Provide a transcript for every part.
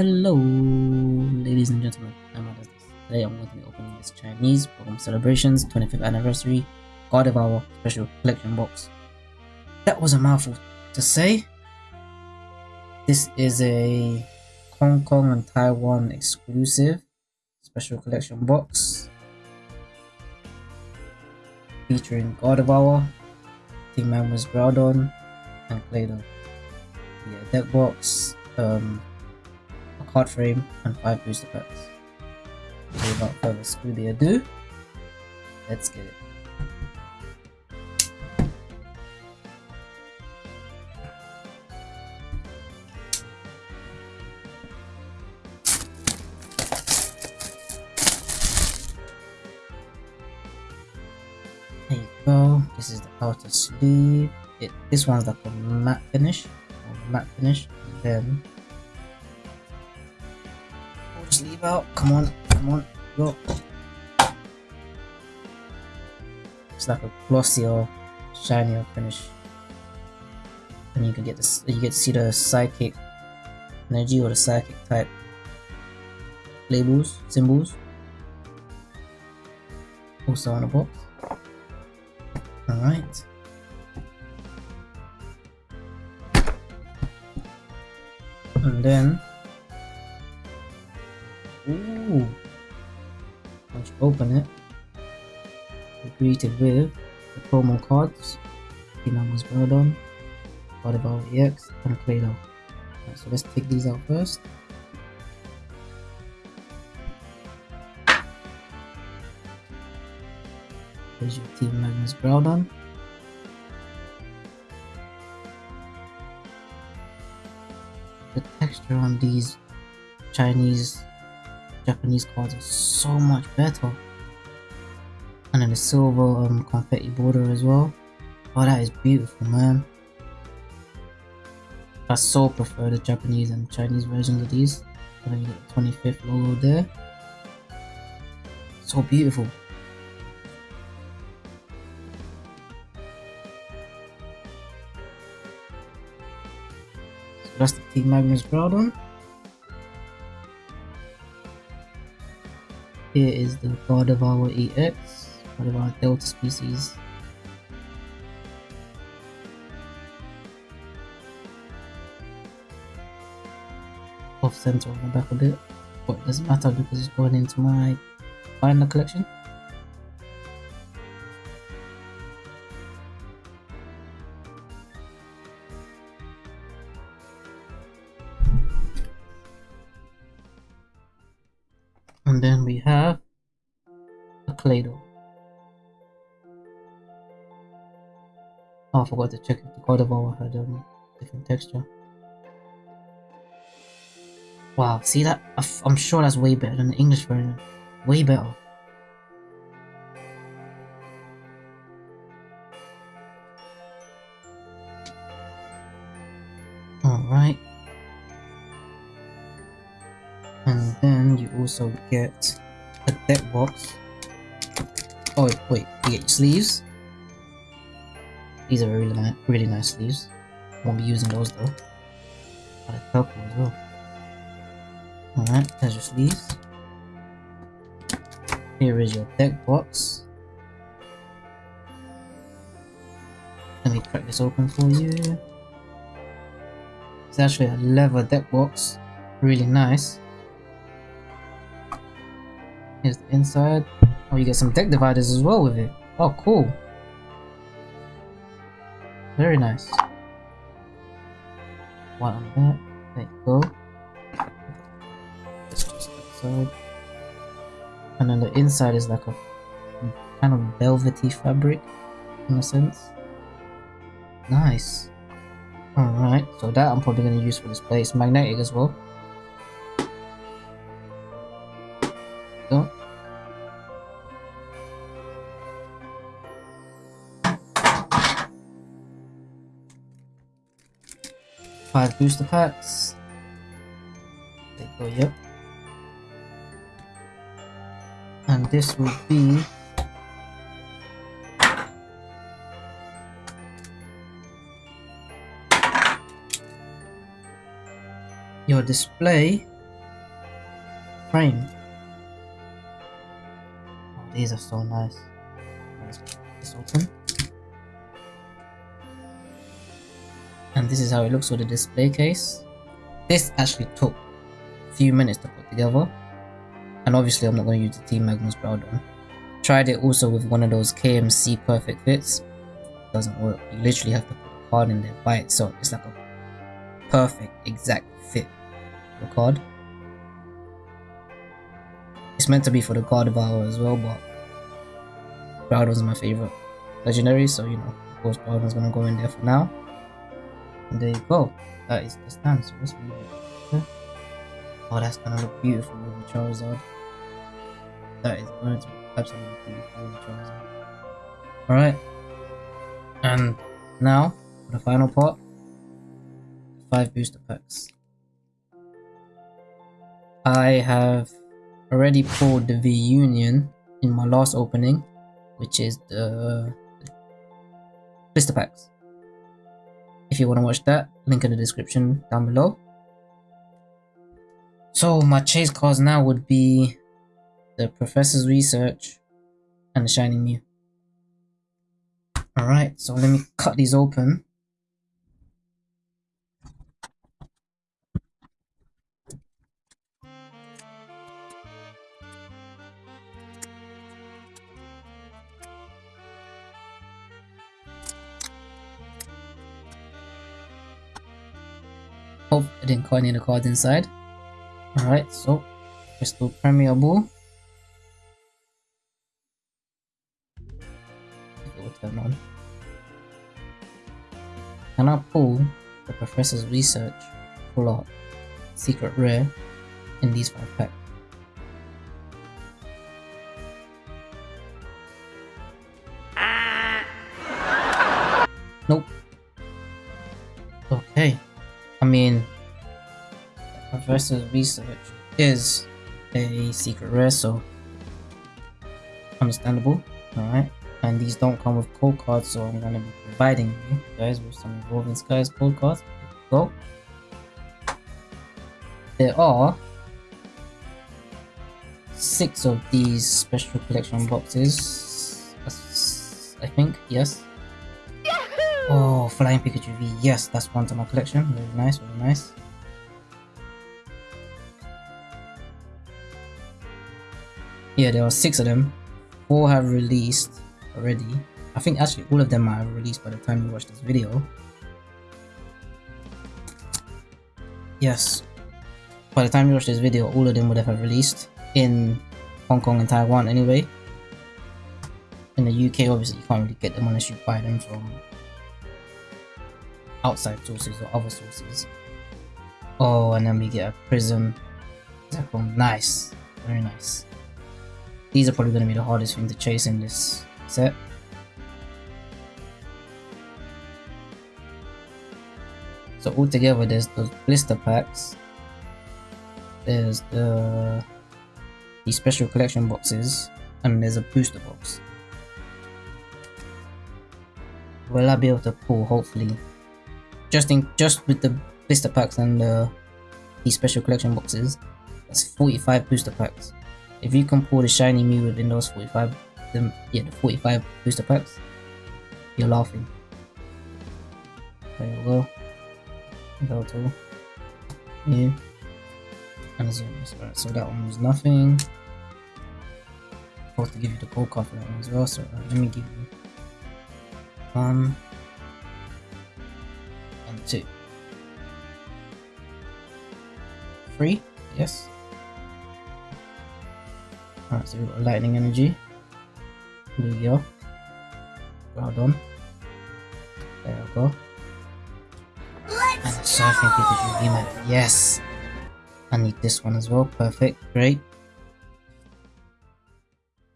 Hello, ladies and gentlemen. I'm. Today I'm going to be opening this Chinese Pokemon Celebrations 25th Anniversary Gardevoir Special Collection Box. That was a mouthful to say. This is a Hong Kong and Taiwan exclusive special collection box featuring Gardevoir, Team Magma's Groudon, and Claydol. Yeah, deck box, um, card frame, and 5 booster packs. So without further scooby ado, let's get it. There you go. This is the outer sleeve. It this one's like a matte finish, matte finish. And then sleeve out. Come on, come on, go. It's like a glossier, shinier finish. And you can get this. You get to see the psychic energy or the psychic type labels, symbols. Also on the box. Alright. And then open it you're greeted with the promo cards Pinamos Groudon, Gardevoir EX, and Claydol. Right, so let's take these out first. Here's your Team Magma's Groudon. The texture on these Chinese, Japanese cards are so much better. And then the silver um, confetti border as well. Oh, that is beautiful, man. I so prefer the Japanese and Chinese versions of these. And then you get the 25th logo there. So beautiful. So that's the Team Magma's Groudon. Here is the Gardevoir EX, one of our Delta species. Off center on the back a bit, but it doesn't matter because it's going into my binder collection. And then we have a Claydol. Oh, I forgot to check if the Gardevoir had um, different texture. Wow, see that? I'm sure that's way better than the English version. Way better. Also get a deck box. Oh wait, wait, get your sleeves. These are really nice, really nice sleeves. Won't be using those though. But a purple as well. Alright, there's your sleeves. Here is your deck box. Let me crack this open for you. It's actually a leather deck box. Really nice. Here's the inside. Oh, you get some deck dividers as well with it. Oh, cool. Very nice. One on that. There you go. Outside. And then the inside is like a kind of velvety fabric in a sense. Nice. Alright, so that I'm probably going to use for display. It's magnetic as well. Go. Five booster packs. There go, yep. And this will be your display frame. These are so nice. Let's this open. And this is how it looks with the display case. This actually took a few minutes to put together. And obviously I'm not going to use the Team Magma's Groudon. Tried it also with one of those KMC perfect fits. Doesn't work. You literally have to put the card in there by itself. It's like a perfect exact fit for the card. It's meant to be for the Gardevoir as well, but Groudon's my favorite legendary, so you know, of course Groudon's gonna go in there for now. And there you go. That is the stand, so let's leave it. Oh, that's gonna look beautiful with the Charizard. That is going to be absolutely beautiful with the Charizard. Alright. And now, for the final part, five booster packs. I have already pulled the V Union in my last opening, which is the blister packs. If you want to watch that, link in the description down below. So my chase cards now would be the Professor's Research and the Shining Mew. Alright, so let me cut these open. Hope I didn't any of the cards inside. Alright, so Crystal Premier Ball. It will turn on. Can I pull the Professor's Research pull out Secret Rare in these 5 packs? Ah. Nope. Okay. I mean, Professor's Research is a secret rare, so understandable. Alright. And these don't come with code cards, so I'm gonna be providing you guys with some Evolving Skies code cards. Go. There are six of these special collection boxes. I think, yes. Oh, Flying Pikachu V. Yes, that's one to my collection. Very nice, very nice. Yeah, there are six of them. Four have released already. I think actually all of them are released by the time you watch this video. Yes. By the time you watch this video, all of them would have released in Hong Kong and Taiwan anyway. In the UK, obviously, you can't really get them unless you buy them from outside sources or other sources. Oh, and then we get a prism. Nice. Very nice. These are probably going to be the hardest thing to chase in this set. So altogether there's those blister packs. There's the the special collection boxes and there's a booster box. Will I be able to pull hopefully just in just with the blister packs and the these special collection boxes that's 45 booster packs if you can pull the shiny Mew within those 45 then yeah the 45 booster packs you're laughing. There go. Mew and right so that one was nothing. Supposed to give you the gold card for that one as well so uh, let me give you one and two. Three? Yes. Alright, so we've got lightning energy. There we go. Well done. There we go. And a surfing Pikachu VMAX. Yes! I need this one as well. Perfect. Great.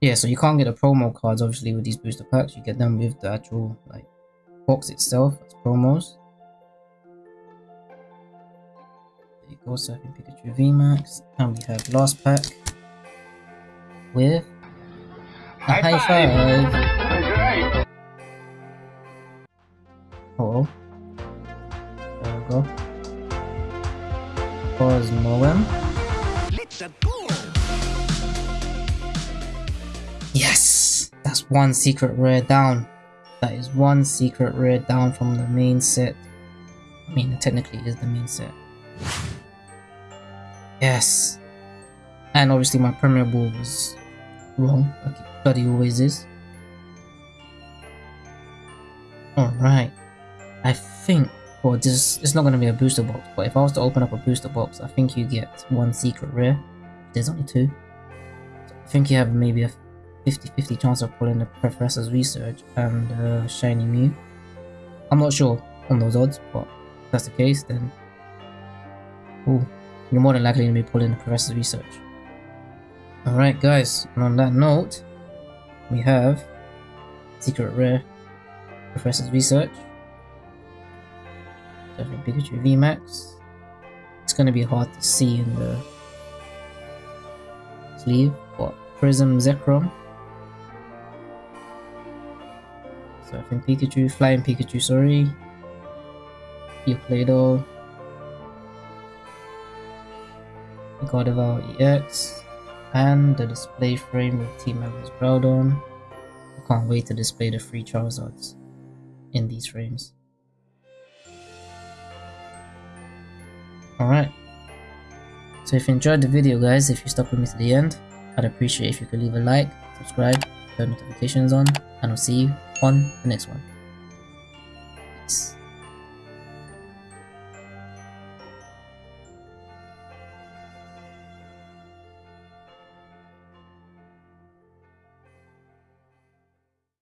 Yeah, so you can't get the promo cards obviously with these booster packs. You get them with the actual like box itself as promos. There you go Surfing Pikachu VMAX. And we have last pack with a high, high five. Oh, Hello. There we go. Pause modem. Yes! That's one secret rare down. That is one secret rare down from the main set. I mean, it technically is the main set. Yes. And obviously my premier ball was wrong, it bloody always is. Alright. I think, well, this it's not going to be a booster box, but if I was to open up a booster box, I think you get one secret rare. There's only two. So I think you have maybe a 50-50 chance of pulling the Professor's Research and uh, Shiny Mew. I'm not sure on those odds, but if that's the case, then ooh, you're more than likely going to be pulling the Professor's Research. Alright guys, and on that note, we have Secret Rare Professor's Research. Definitely Pikachu VMAX. It's to be hard to see in the sleeve, but Prism Zekrom Surfing Pikachu, Flying Pikachu, sorry. Play-Doh. Gardevoir EX. And the display frame with Team Everest on. I can't wait to display the free Charizards in these frames. Alright. So if you enjoyed the video guys, if you stuck with me to the end, I'd appreciate if you could leave a like, subscribe, turn notifications on, and I'll see you on the next one. Peace.